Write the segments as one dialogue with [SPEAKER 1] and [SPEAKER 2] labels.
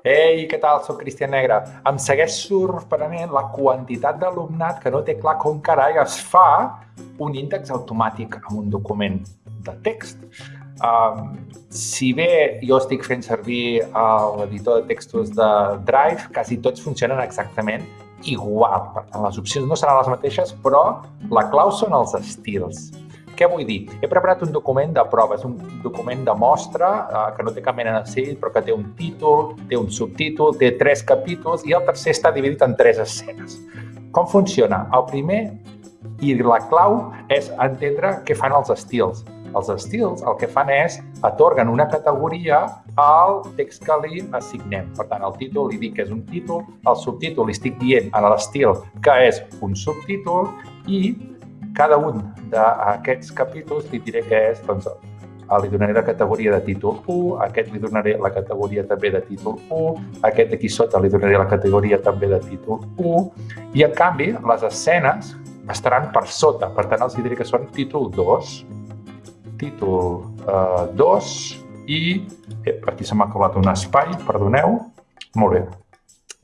[SPEAKER 1] Ei, què tal? Soc Cristian Negre. Em segueix sorprenent la quantitat d'alumnat que no té clar com carai es fa un índex automàtic amb un document de text. Um, si bé jo estic fent servir l'editor de textos de Drive, quasi tots funcionen exactament igual. Per tant, les opcions no seran les mateixes, però la clau són els estils. Què vull dir? He preparat un document de proves, un document de mostra eh, que no té cap mena de sell, però que té un títol, té un subtítol, té tres capítols i el tercer està dividit en tres escenes. Com funciona? El primer i la clau és entendre què fan els estils. Els estils el que fan és atorguen una categoria al text que li assignem. Per tant, el títol li dic que és un títol, el subtítol li estic dient a l'estil que és un subtítol i cada un d'aquests capítols li diré que és, doncs, li donaré la categoria de títol 1, aquest li donaré la categoria també de títol 1, aquest d'aquí sota li donaré la categoria també de títol 1, i en canvi les escenes estaran per sota, per tant els diré que són títol 2, títol eh, 2 i eh, aquí se m'ha colat un espai, perdoneu, molt bé.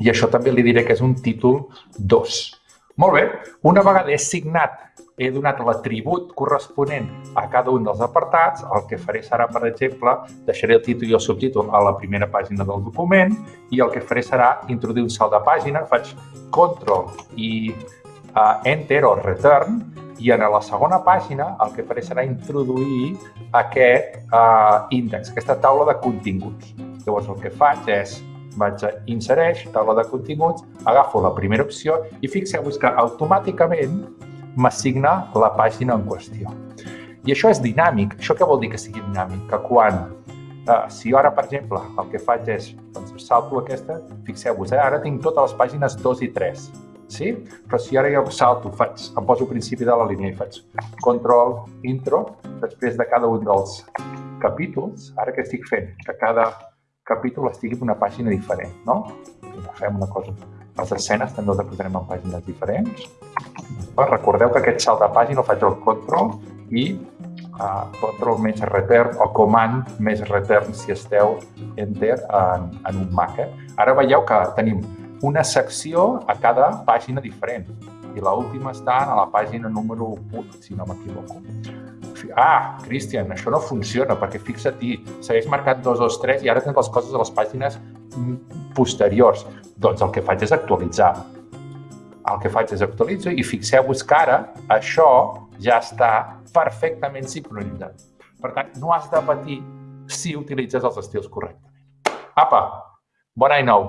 [SPEAKER 1] I això també li diré que és un títol 2. Molt bé, una vegada he signat he donat l'atribut corresponent a cada un dels apartats, el que faré serà, per exemple, deixaré el títol i el subtítol a la primera pàgina del document i el que faré serà introduir un salt de pàgina, faig Ctrl i uh, Enter o Return i en la segona pàgina el que faré serà introduir aquest uh, índex, aquesta taula de continguts. Llavors el que faig és vaig a insereix, taula de continguts, agafo la primera opció i fixeu-vos que automàticament m'assigna la pàgina en qüestió. I això és dinàmic. Això què vol dir que sigui dinàmic? Que quan, eh, si ara, per exemple, el que faig és, doncs, salto aquesta, fixeu-vos, eh, ara tinc totes les pàgines 2 i 3, sí? Però si ara jo salto, faig, em poso al principi de la línia i faig control, intro, després de cada un dels capítols, ara què estic fent? Que cada capítol estigui en una pàgina diferent, no? Fem una cosa. Les escenes també les posarem en pàgines diferents. Recordeu que aquest salt de pàgina el faig al control i uh, control més return o command més return si esteu enter en, en un Mac. Eh? Ara veieu que tenim una secció a cada pàgina diferent i l'última està a la pàgina número 1, si no m'equivoco. Ah, Cristian, això no funciona, perquè fixa-t'hi, segueix marcat 2, 2, 3 i ara tens les coses a les pàgines posteriors. Doncs el que faig és actualitzar el que faig és actualitzo i fixeu-vos que ara això ja està perfectament sincronitzat. Per tant, no has de patir si utilitzes els estils correctament. Apa, bon any nou!